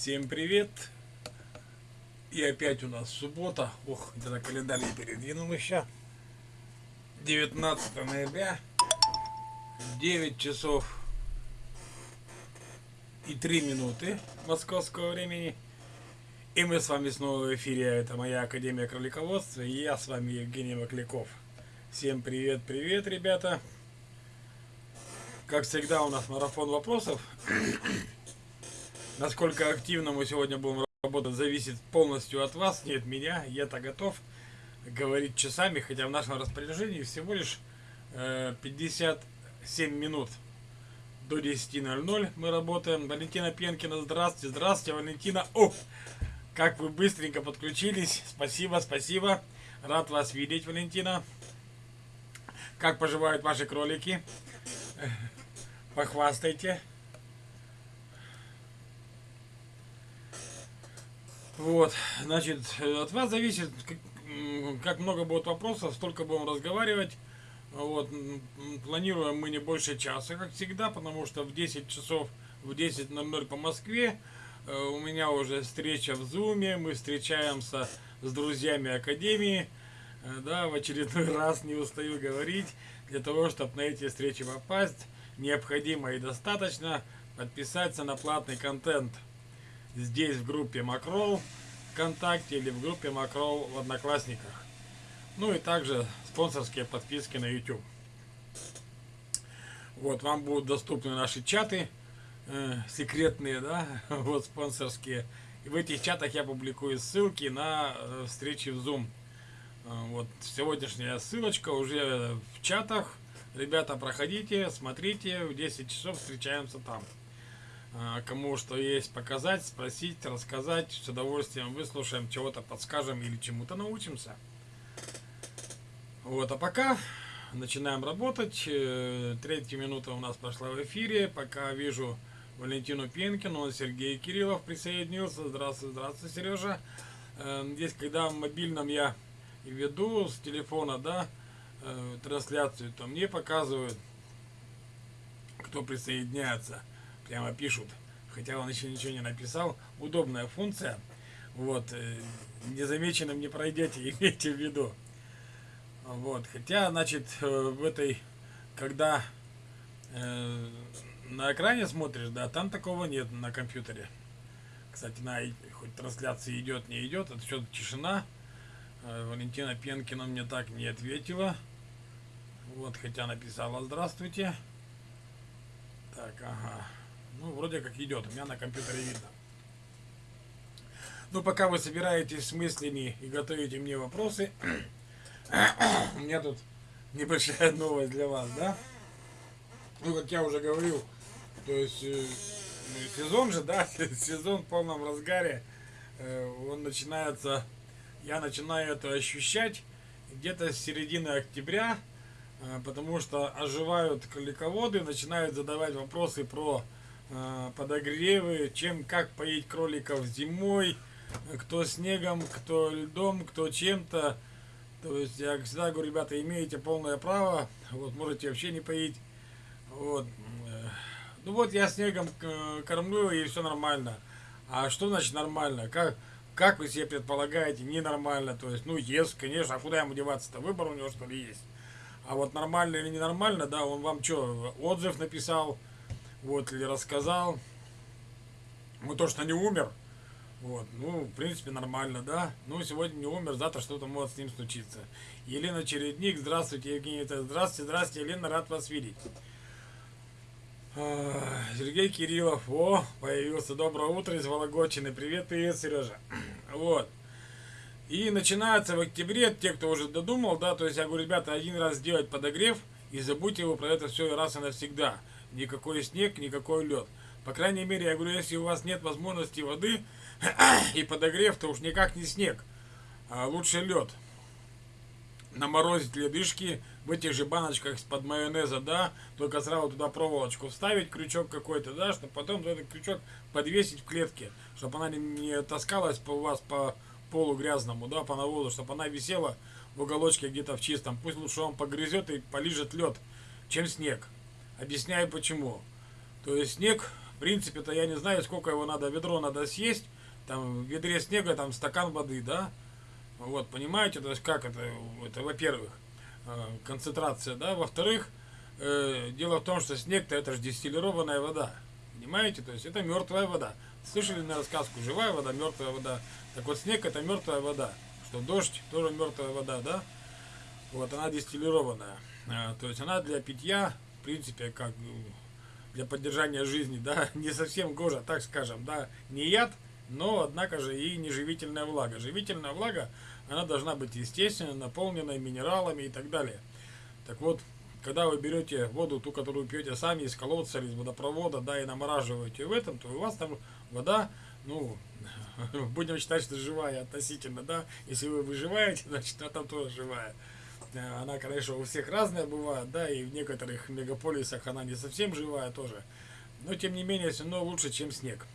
Всем привет! И опять у нас суббота. Ох, это на календарь не передвинул еще. 19 ноября. 9 часов и 3 минуты московского времени. И мы с вами снова в эфире. Это моя Академия Кролиководства. И я с вами Евгений Макляков. Всем привет, привет, ребята. Как всегда у нас марафон вопросов. Насколько активно мы сегодня будем работать, зависит полностью от вас, не от меня. Я-то готов говорить часами, хотя в нашем распоряжении всего лишь э, 57 минут. До 10.00 мы работаем. Валентина Пенкина, здравствуйте, здравствуйте, Валентина. О, как вы быстренько подключились. Спасибо, спасибо. Рад вас видеть, Валентина. Как поживают ваши кролики? Похвастайте. Вот, значит, от вас зависит, как, много будет вопросов, столько будем разговаривать. Вот, планируем мы не больше часа, как всегда, потому что в 10 часов, в 10.00 по Москве. Э, у меня уже встреча в Зуме, мы встречаемся с друзьями Академии, э, да, в очередной раз не устаю говорить, для того, чтобы на эти встречи попасть, необходимо и достаточно подписаться на платный контент – здесь в группе Макрол ВКонтакте или в группе Макрол в Одноклассниках. Ну и также спонсорские подписки на YouTube. Вот, вам будут доступны наши чаты, э, секретные, да, вот спонсорские. И в этих чатах я публикую ссылки на э, встречи в Zoom. Э, вот сегодняшняя ссылочка уже в чатах. Ребята, проходите, смотрите, в 10 часов встречаемся там. А, кому что есть показать, спросить, рассказать. С удовольствием выслушаем, чего-то подскажем или чему-то научимся. Вот, а пока начинаем работать. Э, третья минута у нас прошла в эфире. Пока вижу Валентину Пенкину, Сергей Кириллов присоединился. Здравствуй, здравствуй, Сережа. Э, здесь, когда в мобильном я веду с телефона, да, э, трансляцию, то мне показывают, кто присоединяется прямо пишут, хотя он еще ничего не написал. Удобная функция. Вот, э, незамеченным не пройдете, имейте в виду. Вот, хотя, значит, э, в этой, когда э, на экране смотришь, да, там такого нет на компьютере. Кстати, на хоть трансляция идет, не идет, это что-то тишина. Э, Валентина Пенкина мне так не ответила. Вот, хотя написала «Здравствуйте». Так, ага. Вроде как идет. У меня на компьютере видно. Ну, пока вы собираетесь с мыслями и готовите мне вопросы, у меня тут небольшая новость для вас, да? Ну, как я уже говорил, то есть э, сезон же, да, сезон в полном разгаре, э, он начинается, я начинаю это ощущать где-то с середины октября, э, потому что оживают кролиководы, начинают задавать вопросы про подогревы, чем как поить кроликов зимой, кто снегом, кто льдом, кто чем-то. То есть я всегда говорю, ребята, имеете полное право, вот можете вообще не поить. Вот. Ну вот я снегом э, кормлю и все нормально. А что значит нормально? Как, как вы себе предполагаете, ненормально? То есть, ну, ест, конечно, а куда ему деваться-то? Выбор у него что ли есть? А вот нормально или ненормально, да, он вам что, отзыв написал, вот, или рассказал. Ну, то, что не умер, вот, ну, в принципе, нормально, да. Ну, сегодня не умер, завтра что-то может с ним случиться. Елена Чередник, здравствуйте, Евгений, здравствуйте, здравствуйте, Елена, рад вас видеть. А, Сергей Кириллов, о, появился, доброе утро из Вологодчины, привет, привет, Сережа. Вот. И начинается в октябре, те, кто уже додумал, да, то есть я говорю, ребята, один раз сделать подогрев и забудьте его про это все раз и навсегда никакой снег, никакой лед. По крайней мере, я говорю, если у вас нет возможности воды и подогрев, то уж никак не снег, а лучше лед. Наморозить ледышки в этих же баночках из-под майонеза, да, только сразу туда проволочку вставить, крючок какой-то, да, чтобы потом этот крючок подвесить в клетке, чтобы она не таскалась по у вас по полу грязному, да, по навозу, чтобы она висела в уголочке где-то в чистом. Пусть лучше он погрызет и полижет лед, чем снег. Объясняю почему. То есть снег В принципе-то я не знаю, сколько его надо, ведро надо съесть. Там в ведре снега там стакан воды, да? Вот, понимаете, то есть как это, это во-первых, э, концентрация, да, во-вторых, э, дело в том, что снег-то это же дистиллированная вода, понимаете, то есть это мертвая вода. Слышали на рассказку, живая вода, мертвая вода. Так вот снег это мертвая вода, что дождь тоже мертвая вода, да? Вот она дистиллированная, э, то есть она для питья, принципе, как для поддержания жизни, да, не совсем гожа, так скажем, да, не яд, но, однако же, и не живительная влага. Живительная влага, она должна быть естественно, наполненной минералами и так далее. Так вот, когда вы берете воду, ту, которую пьете сами из колодца или из водопровода, да, и намораживаете в этом, то у вас там вода, ну, будем считать, что живая относительно, да, если вы выживаете, значит, она там тоже живая. Она, конечно, у всех разная бывает, да, и в некоторых мегаполисах она не совсем живая тоже. Но, тем не менее, все равно лучше, чем снег.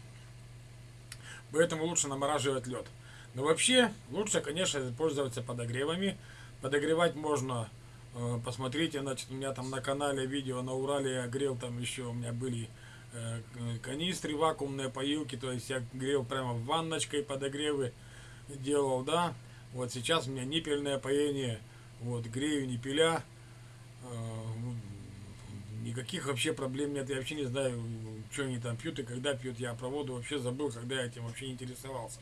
Поэтому лучше намораживать лед. Но вообще, лучше, конечно, пользоваться подогревами. Подогревать можно, э, посмотрите, значит, у меня там на канале видео на Урале я грел, там еще у меня были э, канистры, вакуумные поилки, то есть я грел прямо в ванночкой подогревы делал, да. Вот сейчас у меня ниппельное поение – вот, грею не пиля. А, никаких вообще проблем нет. Я вообще не знаю, что они там пьют и когда пьют. Я про воду вообще забыл, когда я этим вообще интересовался.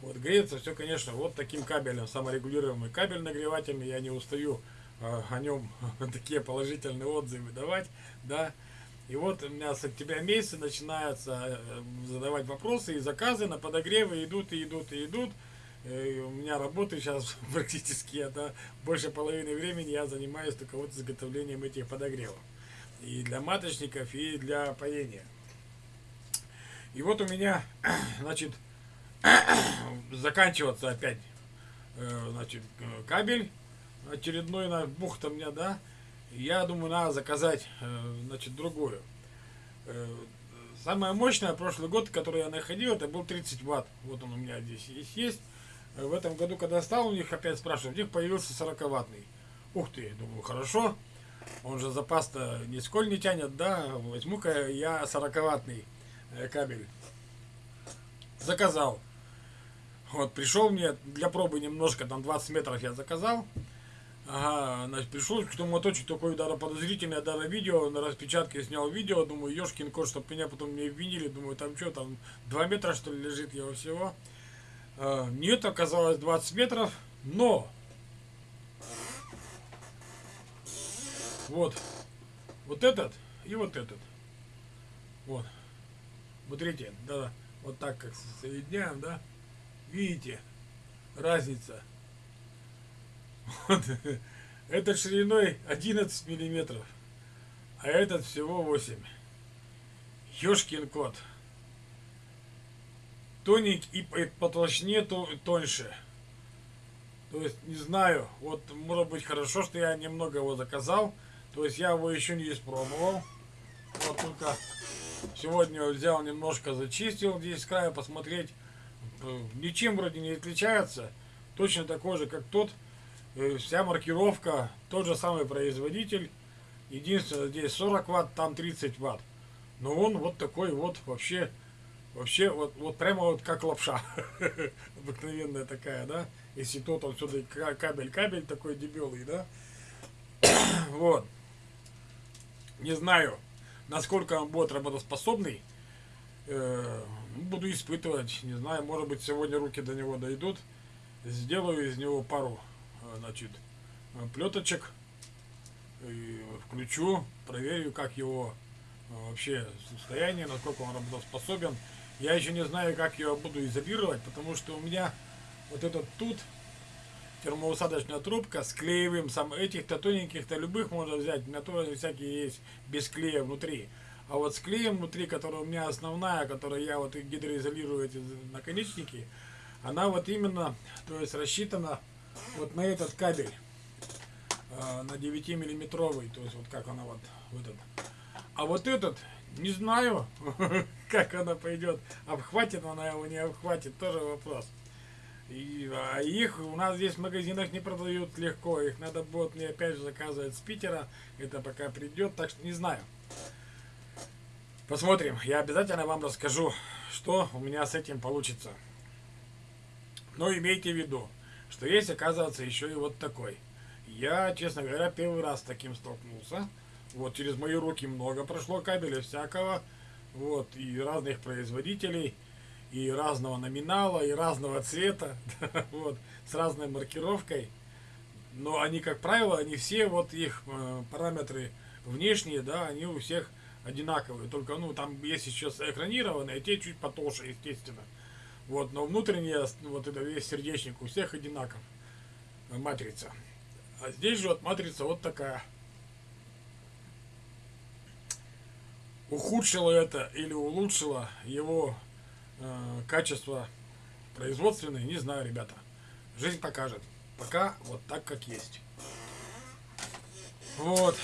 Вот, греется все, конечно, вот таким кабелем, саморегулируемый кабель нагревательный. Я не устаю э, о нем такие положительные отзывы давать, да. И вот у меня с октября месяца начинаются э, задавать вопросы и заказы на подогревы идут и идут и идут. Э, у меня работы сейчас практически, да, больше половины времени я занимаюсь только вот изготовлением этих подогревов. И для маточников, и для поения. И вот у меня, значит, заканчиваться опять, э, значит, кабель очередной на бухта мне, да. Я думаю, надо заказать, э, значит, другую. Самая мощная прошлый год, который я находил, это был 30 ватт. Вот он у меня здесь есть в этом году, когда стал у них опять спрашивать, у них появился 40-ваттный. Ух ты, думаю, хорошо. Он же запас-то нисколь не тянет, да, возьму-ка я 40-ваттный э, кабель. Заказал. Вот, пришел мне для пробы немножко, там 20 метров я заказал. Ага, значит, пришел к тому моточек такой даже подозрительный, даже видео, на распечатке снял видео, думаю, ешкин кот, чтобы меня потом не обвинили, думаю, там что, там 2 метра что ли лежит его всего. А, нет, оказалось 20 метров, но вот, вот этот и вот этот. Вот. Смотрите, да, вот так как соединяем, да, видите, разница. Вот. Этот шириной 11 миллиметров, а этот всего 8. Ёшкин кот тоненький и по толщине то, тоньше. То есть, не знаю, вот может быть хорошо, что я немного его заказал. То есть я его еще не испробовал. Вот только сегодня взял немножко зачистил здесь с края посмотреть. Э, ничем вроде не отличается. Точно такой же, как тот. Э, вся маркировка, тот же самый производитель. Единственное, здесь 40 ватт, там 30 ватт. Но он вот такой вот вообще Вообще, вот, вот прямо вот как лапша. Обыкновенная такая, да? Если тот он сюда кабель-кабель такой дебелый, да? вот. Не знаю, насколько он будет работоспособный. Э, буду испытывать. Не знаю, может быть, сегодня руки до него дойдут. Сделаю из него пару, э, значит, плеточек. И включу, проверю, как его э, вообще состояние, насколько он работоспособен. Я еще не знаю, как ее буду изолировать, потому что у меня вот этот тут термоусадочная трубка с клеевым, сам этих-то тоненьких-то любых можно взять, меня тоже всякие есть без клея внутри. А вот с клеем внутри, которая у меня основная, которая я вот гидроизолирую эти наконечники, она вот именно, то есть рассчитана вот на этот кабель, э, на 9 миллиметровый, то есть вот как она вот, вот этот. А вот этот не знаю, как она пойдет. Обхватит она его, не обхватит, тоже вопрос. И, а их у нас здесь в магазинах не продают легко. Их надо будет мне опять же заказывать с Питера. Это пока придет, так что не знаю. Посмотрим. Я обязательно вам расскажу, что у меня с этим получится. Но имейте в виду, что есть, оказывается, еще и вот такой. Я, честно говоря, первый раз с таким столкнулся. Вот, через мои руки много прошло кабеля всякого. Вот, и разных производителей, и разного номинала, и разного цвета. вот, с разной маркировкой. Но они, как правило, они все, вот их э, параметры внешние, да, они у всех одинаковые. Только, ну, там есть еще экранированные, а те чуть потолще, естественно. Вот, но внутренняя, вот это весь сердечник у всех одинаков. Матрица. А здесь же вот матрица вот такая. Ухудшила это или улучшила его э, качество производственное, не знаю, ребята. Жизнь покажет. Пока вот так, как есть. Вот.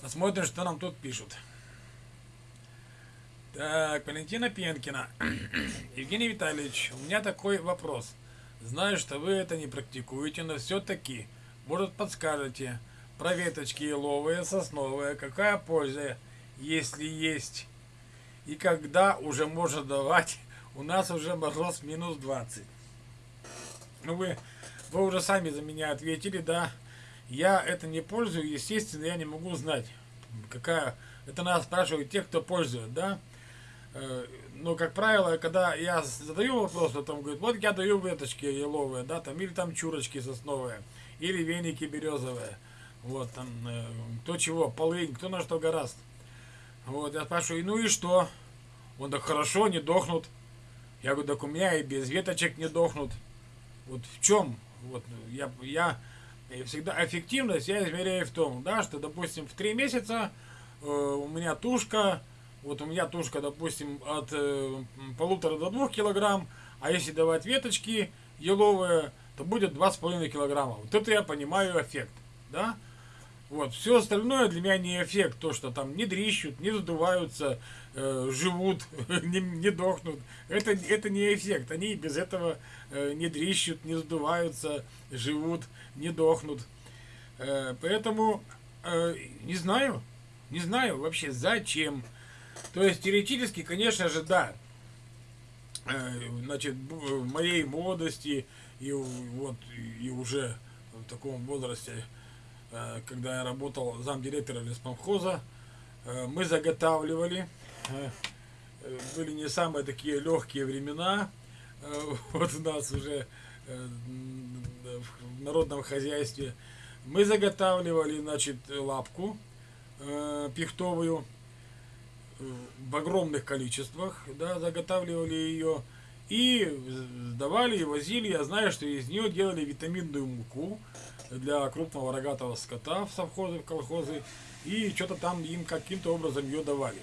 Посмотрим, что нам тут пишут. Так, Валентина Пенкина. Евгений Витальевич, у меня такой вопрос. Знаю, что вы это не практикуете, но все-таки, может, подскажете, про веточки еловые, сосновые, какая польза, если есть, и когда уже можно давать, у нас уже мороз минус 20. Ну, вы, вы уже сами за меня ответили, да, я это не пользую, естественно, я не могу знать, какая, это надо спрашивать тех, кто пользует, да, Э, но, как правило, когда я задаю вопрос, то там говорит, вот я даю веточки еловые, да, там, или там чурочки сосновые, или веники березовые, вот, там, э, кто чего, полынь, кто на что гораст. Вот, я спрашиваю, ну и что? Он так хорошо, не дохнут. Я говорю, так у меня и без веточек не дохнут. Вот в чем? Вот я, я всегда эффективность я измеряю в том, да, что, допустим, в три месяца э, у меня тушка вот у меня тушка, допустим, от э, полутора до двух килограмм, а если давать веточки еловые, то будет два с половиной килограмма. Вот это я понимаю эффект, да? Вот, все остальное для меня не эффект, то, что там не дрищут, не задуваются, э, живут, не, не дохнут. Это, это не эффект. Они без этого э, не дрищут, не задуваются, живут, не дохнут. Э, поэтому э, не знаю, не знаю вообще зачем. То есть теоретически, конечно же, да. Э, значит, в моей молодости и вот и уже в таком возрасте, э, когда я работал замдиректора леспромхоза, э, мы заготавливали. Были не самые такие легкие времена. Вот у нас уже в народном хозяйстве. Мы заготавливали, значит, лапку пихтовую в огромных количествах, да, заготавливали ее и сдавали и возили. Я знаю, что из нее делали витаминную муку для крупного рогатого скота в совхозы, в колхозы, и что-то там им каким-то образом ее давали.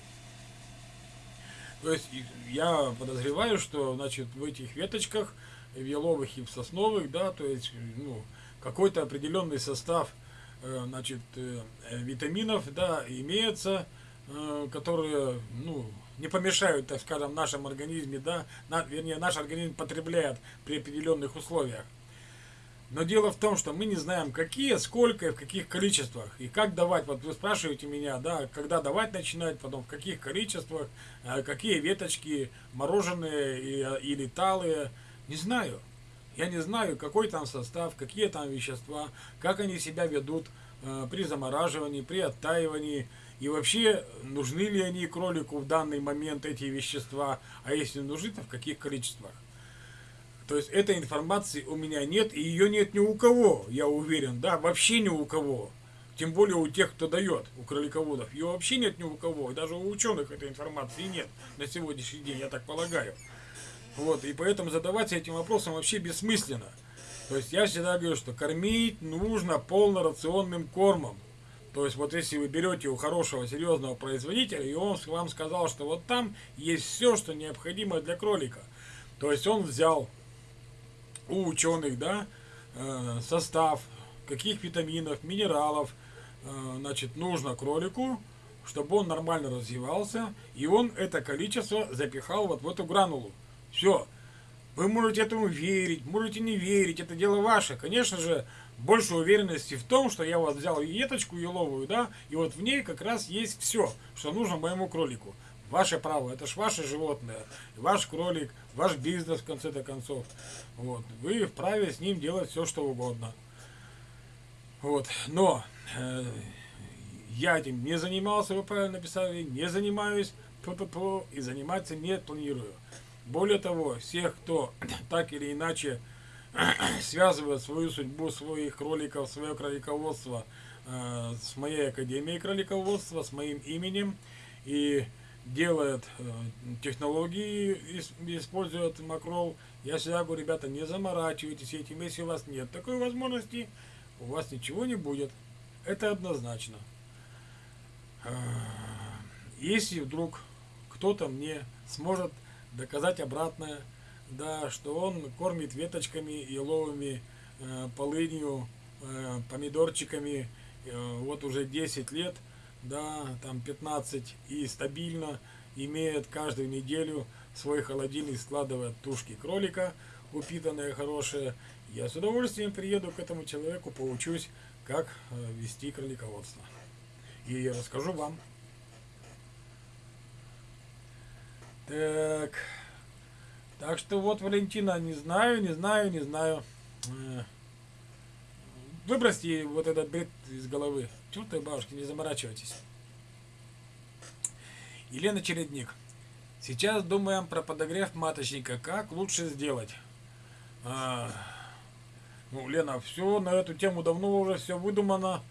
То есть я подозреваю, что значит в этих веточках, в еловых и в сосновых, да, то есть ну, какой-то определенный состав э, значит, э, витаминов, да, имеется, Э, которые, ну, не помешают, так скажем, нашем организме, да, на, вернее, наш организм потребляет при определенных условиях. Но дело в том, что мы не знаем, какие, сколько и в каких количествах. И как давать. Вот вы спрашиваете меня, да, когда давать начинать, потом в каких количествах, э, какие веточки, мороженые или талые. Не знаю. Я не знаю, какой там состав, какие там вещества, как они себя ведут э, при замораживании, при оттаивании. И вообще, нужны ли они кролику в данный момент эти вещества, а если нужны, то в каких количествах. То есть этой информации у меня нет, и ее нет ни у кого, я уверен, да, вообще ни у кого. Тем более у тех, кто дает, у кролиководов. Ее вообще нет ни у кого, и даже у ученых этой информации нет на сегодняшний день, я так полагаю. Вот, и поэтому задаваться этим вопросом вообще бессмысленно. То есть я всегда говорю, что кормить нужно полнорационным кормом. То есть вот если вы берете у хорошего, серьезного производителя, и он вам сказал, что вот там есть все, что необходимо для кролика. То есть он взял у ученых, да, э, состав, каких витаминов, минералов, э, значит, нужно кролику, чтобы он нормально развивался, и он это количество запихал вот в эту гранулу. Все. Вы можете этому верить, можете не верить, это дело ваше. Конечно же, больше уверенности в том, что я вот взял веточку еловую, да, и вот в ней как раз есть все, что нужно моему кролику. Ваше право, это ж ваше животное, ваш кролик, ваш бизнес в конце-то концов. Вот. Вы вправе с ним делать все, что угодно. Вот. Но э, я этим не занимался, вы правильно написали, не занимаюсь, п -п -п, и заниматься не планирую. Более того, всех, кто так или иначе связывает свою судьбу своих кроликов, свое кролиководство э, с моей академией кролиководства, с моим именем и делает э, технологии, использует макрол, я всегда говорю, ребята, не заморачивайтесь этим, если у вас нет такой возможности, у вас ничего не будет. Это однозначно. Э, если вдруг кто-то мне сможет доказать обратное, да, что он кормит веточками еловыми, э, полынью, помидорчиками вот уже 10 лет, да, там 15 и стабильно имеет каждую неделю свой холодильник, складывает тушки кролика, упитанные, хорошие. Я с удовольствием приеду к этому человеку, поучусь, как э, вести кролиководство. И я расскажу вам. Так. Так что вот, Валентина, не знаю, не знаю, не знаю. Э, выбросьте вот этот бред из головы. Чертовой бабушки, не заморачивайтесь. Елена Чередник. Сейчас думаем про подогрев маточника. Как лучше сделать? А, ну, Лена, все на эту тему давно уже все выдумано.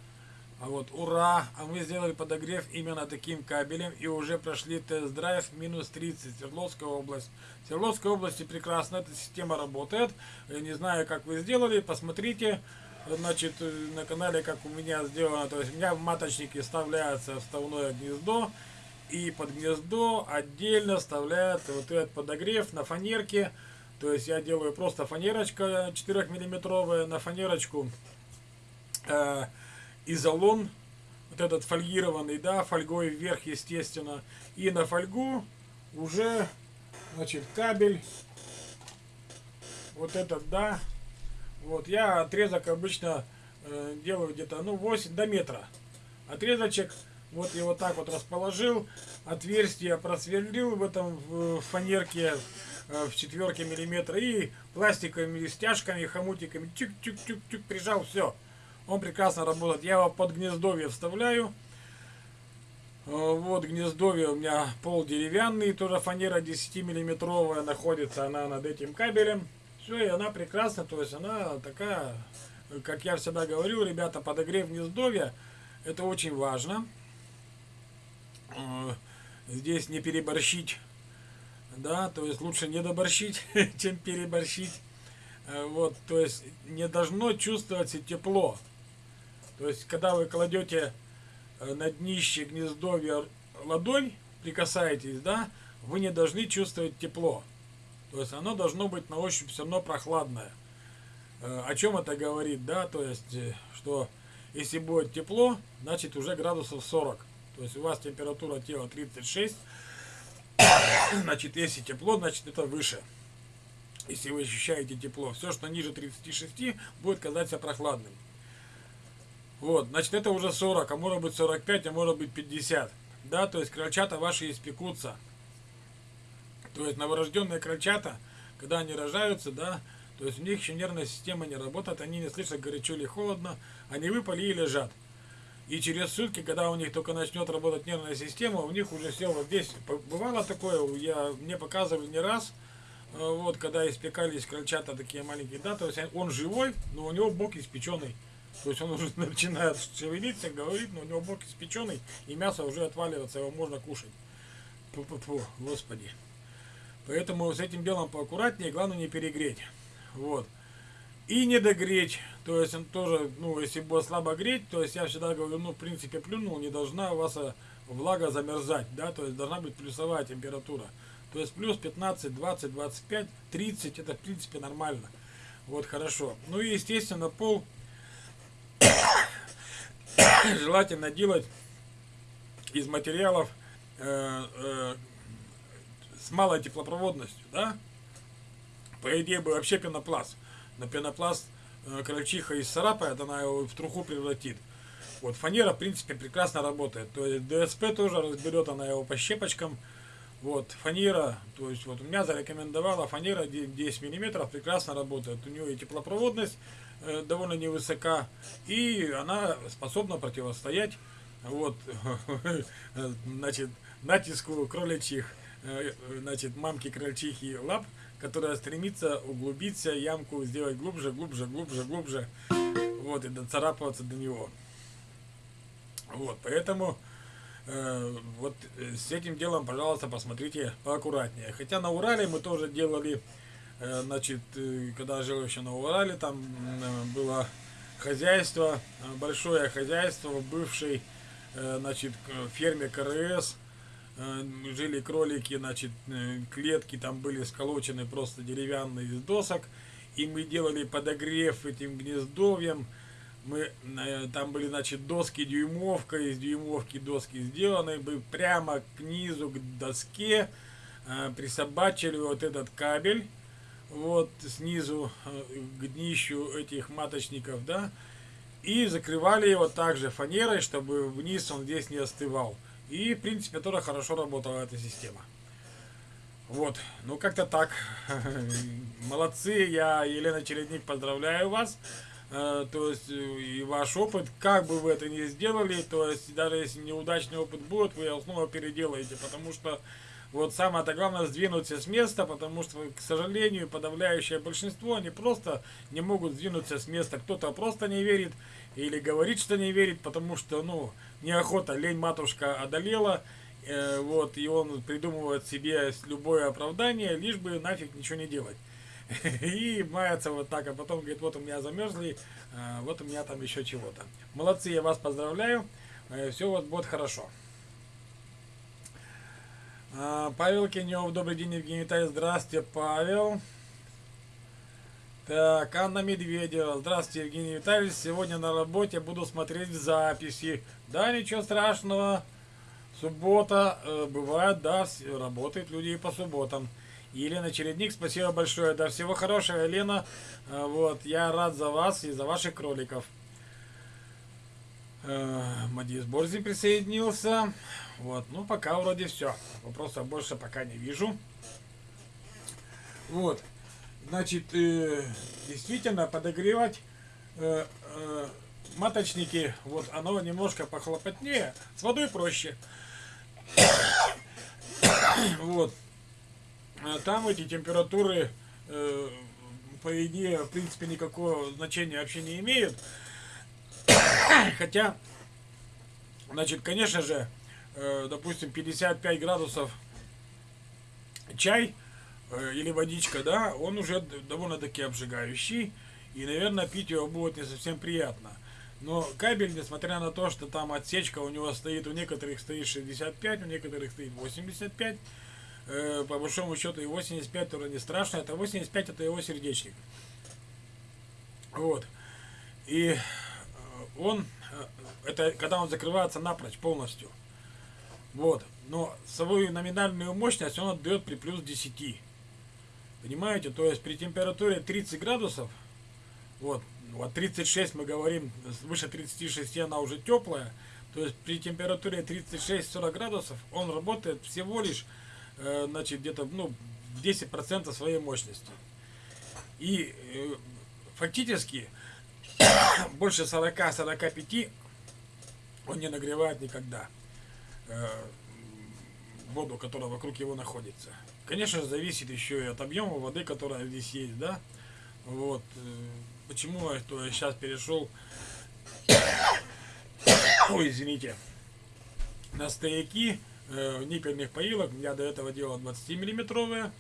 А вот ура! А мы сделали подогрев именно таким кабелем и уже прошли тест-драйв минус 30 Свердловская область. В Свердловской области прекрасно эта система работает. Я не знаю, как вы сделали, посмотрите. Значит, на канале, как у меня сделано, то есть у меня в маточнике вставляется вставное гнездо. И под гнездо отдельно вставляется вот этот подогрев на фанерке. То есть я делаю просто фанерочка 4 миллиметровая на фанерочку. Э, изолон, вот этот фольгированный, да, фольгой вверх, естественно. И на фольгу уже, значит, кабель, вот этот, да. Вот, я отрезок обычно э, делаю где-то, ну, 8 до метра. Отрезочек, вот и вот так вот расположил, отверстие просверлил в этом в фанерке э, в четверке миллиметра и пластиковыми стяжками, хомутиками, тюк-тюк-тюк-тюк прижал, все он прекрасно работает. Я его под гнездовье вставляю. Э, вот гнездовье у меня пол деревянный, тоже фанера 10 миллиметровая находится она над этим кабелем. Все, и она прекрасна, то есть она такая, как я всегда говорю, ребята, подогрев гнездовья, это очень важно. Э, здесь не переборщить, да, то есть лучше не доборщить, чем переборщить. Э, вот, то есть не должно чувствоваться тепло. То есть, когда вы кладете э, на днище гнездовья ладонь, прикасаетесь, да, вы не должны чувствовать тепло. То есть, оно должно быть на ощупь все равно прохладное. Э, о чем это говорит, да, то есть, э, что если будет тепло, значит уже градусов 40. То есть, у вас температура тела 36, значит, если тепло, значит это выше. Если вы ощущаете тепло, все, что ниже 36, будет казаться прохладным. Вот, значит, это уже 40, а может быть 45, а может быть 50. Да, то есть крольчата ваши испекутся. То есть новорожденные крольчата, когда они рожаются, да, то есть у них еще нервная система не работает, они не слышат горячо или холодно, они выпали и лежат. И через сутки, когда у них только начнет работать нервная система, у них уже все вот здесь. Бывало такое, я, мне показывали не раз, э, вот, когда испекались крольчата такие маленькие, да, то есть он живой, но у него бок испеченный. То есть он уже начинает шевелиться, говорит, но у него бок испеченный, и мясо уже отваливается, его можно кушать. -фу, господи. Поэтому с этим делом поаккуратнее, главное не перегреть. Вот. И не догреть. То есть он тоже, ну, если будет слабо греть, то есть я всегда говорю, ну, в принципе, плюнул, не должна у вас э, влага замерзать, да, то есть должна быть плюсовая температура. То есть плюс 15, 20, 25, 30, это в принципе нормально. Вот хорошо. Ну и естественно пол желательно делать из материалов э, э, с малой теплопроводностью, да? По идее бы вообще пенопласт. Но пенопласт э, крольчиха исцарапает, она его в труху превратит. Вот, фанера, в принципе, прекрасно работает. То есть ДСП тоже разберет она его по щепочкам. Вот, фанера, то есть вот у меня зарекомендовала фанера 10 миллиметров, прекрасно работает. У нее и теплопроводность э, довольно невысока, и она способна противостоять вот, значит, натиску кроличьих, э, значит, мамки крольчихи лап, которая стремится углубиться, ямку сделать глубже, глубже, глубже, глубже, вот, и доцарапываться до него. Вот, поэтому э, вот э, с этим делом, пожалуйста, посмотрите поаккуратнее. Хотя на Урале мы тоже делали, э, значит, э, когда жил еще на Урале, там э, было хозяйство, э, большое хозяйство в бывшей, э, значит, ферме КРС. Э, жили кролики, значит, э, клетки там были сколочены просто деревянные из досок. И мы делали подогрев этим гнездовьем мы э, там были, значит, доски дюймовка, из дюймовки доски сделаны, бы прямо к низу, к доске присобачили вот этот кабель, вот снизу к днищу этих маточников, да, и закрывали его также фанерой, чтобы вниз он здесь не остывал. И, в принципе, тоже хорошо работала эта система. Вот, ну как-то так. Молодцы, я, Елена Чередник, поздравляю вас. Э, то есть э, и ваш опыт, как бы вы это ни сделали, то есть даже если неудачный опыт будет, вы его снова переделаете, потому что вот самое-то главное сдвинуться с места, потому что, к сожалению, подавляющее большинство, они просто не могут сдвинуться с места. Кто-то просто не верит или говорит, что не верит, потому что, ну, неохота, лень матушка одолела, э, вот, и он придумывает себе любое оправдание, лишь бы нафиг ничего не делать. И мается вот так, а потом говорит, вот у меня замерзли, а, вот у меня там еще чего-то. Молодцы, я вас поздравляю, э, все вот будет хорошо. А, Павел Кенев, добрый день, Евгений Витальевич, здравствуйте, Павел. Так, Анна Медведева, здравствуйте, Евгений Витальевич, сегодня на работе буду смотреть записи. Да, ничего страшного, суббота, э, бывает, да, работают люди и по субботам. Елена Чередник, спасибо большое. Да, всего хорошего, Елена. А, вот, я рад за вас и за ваших кроликов. А, Мадис Борзин присоединился. Вот, ну пока вроде все. Вопросов больше пока не вижу. Вот, значит, э, действительно подогревать э, э, маточники, вот оно немножко похлопотнее, с водой проще. вот. А там эти температуры, э, по идее, в принципе, никакого значения вообще не имеют. Хотя, значит, конечно же, э, допустим, 55 градусов чай или водичка, да, он уже довольно-таки обжигающий. И, наверное, пить его будет не совсем приятно. Но кабель, несмотря на то, что там отсечка у него стоит, у некоторых стоит 65, у некоторых стоит 85, э, по большому счету и 85 тоже не страшно, это 85 это его сердечник. Вот. И э, он, э, это когда он закрывается напрочь полностью. Вот. Но свою номинальную мощность он отдает при плюс 10. Понимаете? То есть при температуре 30 градусов, вот, вот 36 мы говорим, выше 36 она уже теплая, то есть при температуре 36-40 градусов он работает всего лишь Э, значит, где-то ну, 10% своей мощности. И э, фактически больше 40-45 он не нагревает никогда э, воду, которая вокруг его находится. Конечно зависит еще и от объема воды, которая здесь есть, да. Вот. Почему я, то я сейчас перешел, ой, извините, на стояки, э, ниппельных поилок. Я до этого делал 20 миллиметровые.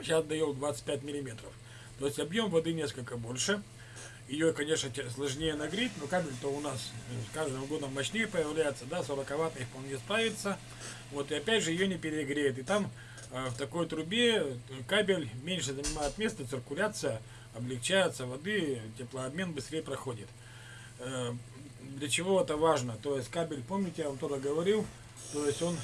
Сейчас даю 25 миллиметров. То есть объем воды несколько больше. Ее, конечно, сложнее нагреть, но кабель-то у нас с каждым годом мощнее появляется, да, 40 ватт вполне справится. Вот, и опять же ее не перегреет. И там э, в такой трубе кабель меньше занимает место, циркуляция облегчается, воды, теплообмен быстрее проходит. Э, для чего это важно? То есть кабель, помните, я вам тоже говорил, то есть он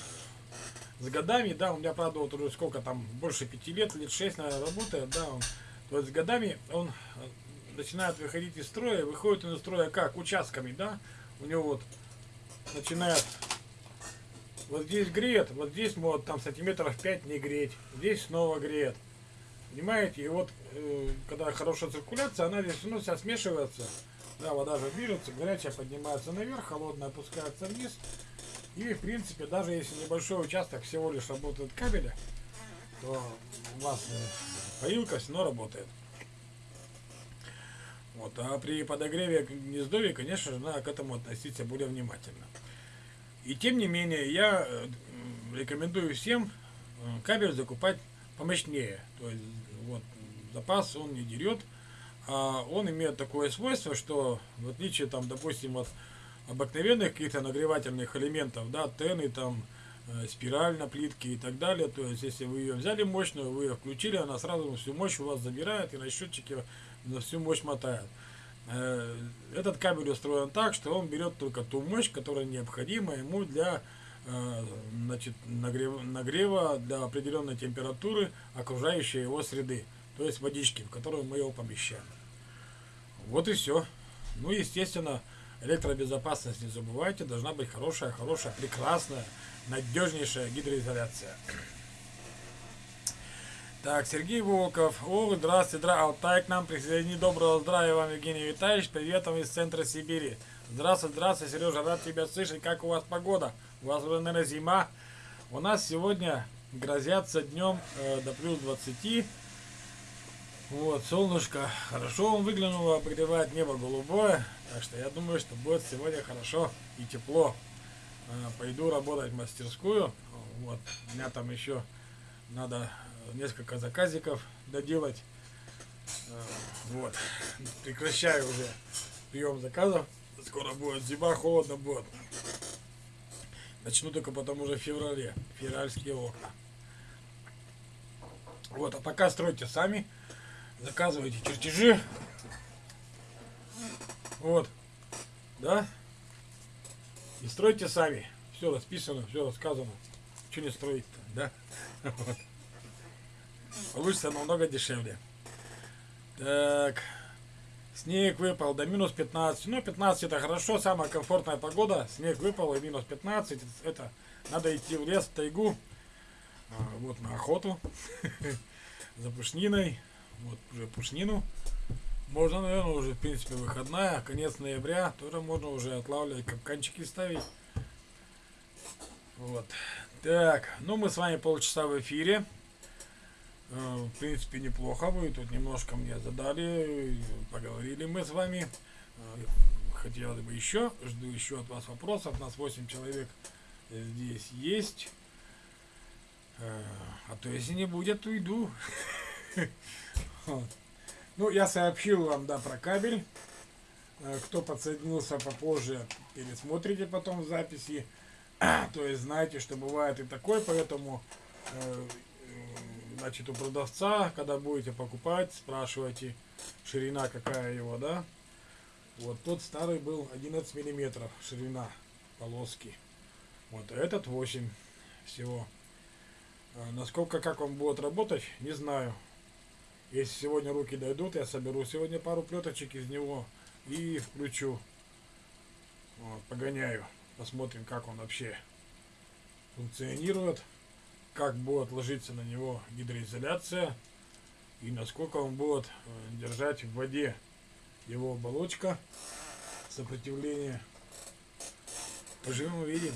с годами, да, у меня, правда, вот уже сколько там, больше пяти лет, лет шесть, наверное, работает, да, он, то есть с годами он начинает выходить из строя, выходит из строя как? Участками, да? У него вот начинает вот здесь греет, вот здесь может там сантиметров 5 не греть, здесь снова греет. Понимаете? И вот, э, когда хорошая циркуляция, она здесь ну, вся смешивается. Да, вода же движется, горячая поднимается наверх, холодная опускается вниз. И, в принципе, даже если небольшой участок всего лишь работает кабеля, то у вас э, поилка все работает. Вот, а при подогреве гнездовья, конечно же, надо к этому относиться более внимательно. И тем не менее, я э, рекомендую всем э, кабель закупать помощнее. То есть, вот, запас он не дерет, а он имеет такое свойство, что в отличие, там, допустим, от обыкновенных каких-то нагревательных элементов, да, тены, там, э, спираль на плитке и так далее, то есть, если вы ее взяли мощную, вы ее включили, она сразу всю мощь у вас забирает и на счетчике на всю мощь мотает. Э, этот кабель устроен так, что он берет только ту мощь, которая необходима ему для э, значит, нагрева, нагрева для определенной температуры окружающей его среды, то есть водички, в которую мы его помещаем. Вот и все. Ну, естественно, электробезопасность не забывайте, должна быть хорошая, хорошая, прекрасная, надежнейшая гидроизоляция. Так, Сергей Волков. О, здравствуйте, здравствуйте. Алтай к нам присоедини. Доброго здравия вам, Евгений Витальевич. Привет вам из центра Сибири. Здравствуй, здравствуй, Сережа. Рад тебя слышать. Как у вас погода? У вас наверное, зима. У нас сегодня грозятся днем э, до плюс 20. Вот, солнышко хорошо он выглянуло, обогревает небо голубое. Так что я думаю, что будет сегодня хорошо и тепло. Э, пойду работать в мастерскую. Вот, у меня там еще надо несколько заказиков доделать. Э, вот. Прекращаю уже прием заказов. Скоро будет зима, холодно будет. Начну только потом уже в феврале. Февральские окна. Вот, а пока стройте сами. Заказывайте чертежи. Вот. Да? И стройте сами. Все расписано, все рассказано. Что не строить-то, да? Вот. Получится намного дешевле. Так. Снег выпал до минус 15. Ну, 15 это хорошо, самая комфортная погода. Снег выпал и минус 15. Это надо идти в лес, в тайгу. А, вот на охоту. За пушниной. Вот уже пушнину. Можно, наверное, уже, в принципе, выходная. Конец ноября. Тоже можно уже отлавливать, капканчики ставить. Вот. Так, ну мы с вами полчаса в эфире. Э, в принципе, неплохо вы тут немножко мне задали, поговорили мы с вами. Э, хотелось бы еще, жду еще от вас вопросов. Нас 8 человек здесь есть. Э, а то если не будет, то иду. Ну, я сообщил вам, да, про кабель. Кто подсоединился попозже, пересмотрите потом записи. То есть знаете, что бывает и такое, поэтому значит, у продавца, когда будете покупать, спрашивайте, ширина какая его, да. Вот тот старый был 11 миллиметров ширина полоски. Вот, этот 8 всего. А насколько, как он будет работать, не знаю. Если сегодня руки дойдут, я соберу сегодня пару плеточек из него и включу. Вот, погоняю. Посмотрим, как он вообще функционирует как будет ложиться на него гидроизоляция и насколько он будет э, держать в воде его оболочка сопротивление поживем увидим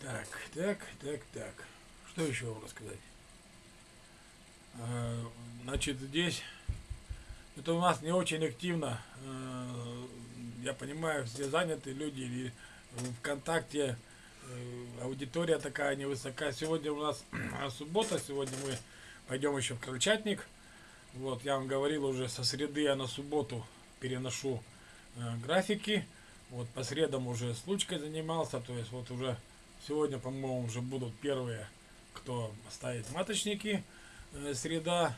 так так так так. Что еще вам рассказать? А, значит здесь это у нас не очень активно э, я понимаю, все заняты люди, или ВКонтакте э, аудитория такая невысока. Сегодня у нас суббота, сегодня мы пойдем еще в Крольчатник. Вот, я вам говорил уже, со среды я на субботу переношу э, графики. Вот, по средам уже с лучкой занимался, то есть вот уже сегодня, по-моему, уже будут первые, кто ставит маточники. Э, среда,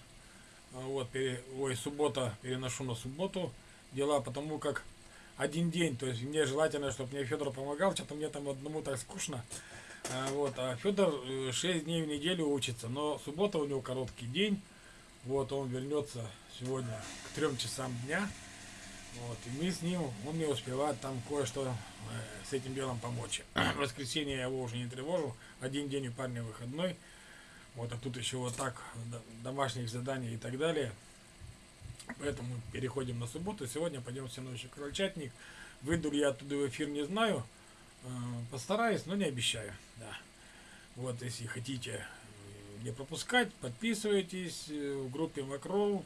вот, пере, ой, суббота, переношу на субботу дела, потому как один день. То есть мне желательно, чтобы мне Федор помогал, что-то мне там одному так скучно. А, вот, а Федор 6 дней в неделю учится, но суббота у него короткий день. Вот, он вернется сегодня к 3 часам дня. Вот, и мы с ним, он мне успевает там кое-что э, с этим делом помочь. В воскресенье я его уже не тревожу, один день у парня выходной. Вот, а тут еще вот так, домашних заданий и так далее. Поэтому переходим на субботу. Сегодня пойдем мной еще крольчатник. Выйду ли я оттуда в эфир, не знаю. Э, постараюсь, но не обещаю. Да. Вот, если хотите э, не пропускать, подписывайтесь в группе Макроу.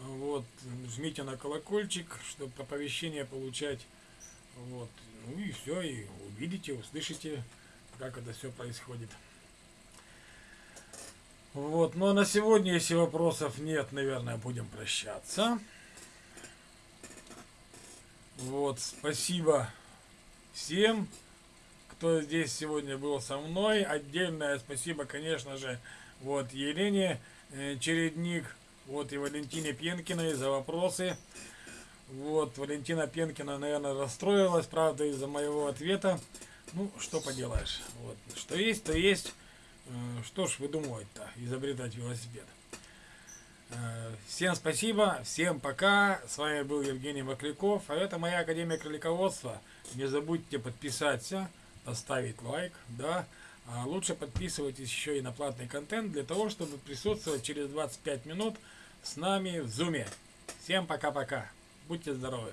Вот, жмите на колокольчик, чтобы оповещение получать. Вот, ну и все, и увидите, услышите, как это все происходит. Вот, ну а на сегодня, если вопросов нет, наверное, будем прощаться. Вот, спасибо всем, кто здесь сегодня был со мной. Отдельное спасибо, конечно же, вот Елене э, Чередник, вот и Валентине Пенкиной за вопросы. Вот, Валентина Пенкина, наверное, расстроилась, правда, из-за моего ответа. Ну, что поделаешь. Вот, что есть, то есть. Э, что ж выдумывать-то, изобретать велосипед. Э, всем спасибо, всем пока. С вами был Евгений Макляков, а это моя Академия Кролиководства. Не забудьте подписаться, поставить лайк, да. А лучше подписывайтесь еще и на платный контент для того, чтобы присутствовать через 25 минут с нами в зуме. Всем пока-пока. Будьте здоровы.